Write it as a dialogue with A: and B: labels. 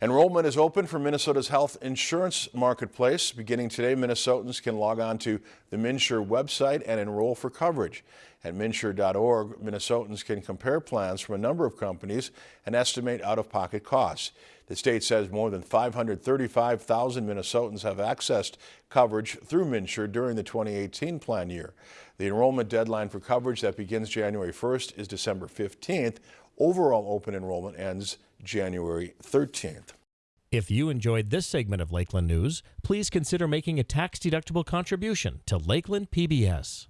A: Enrollment is open for Minnesota's health insurance marketplace. Beginning today, Minnesotans can log on to the MNsure website and enroll for coverage. At MNsure.org, Minnesotans can compare plans from a number of companies and estimate out-of-pocket costs. The state says more than 535,000 Minnesotans have accessed coverage through MNsure during the 2018 plan year. The enrollment deadline for coverage that begins January 1st is December 15th. Overall open enrollment ends January 13th.
B: If you enjoyed this segment of Lakeland News, please consider making a tax-deductible contribution to Lakeland PBS.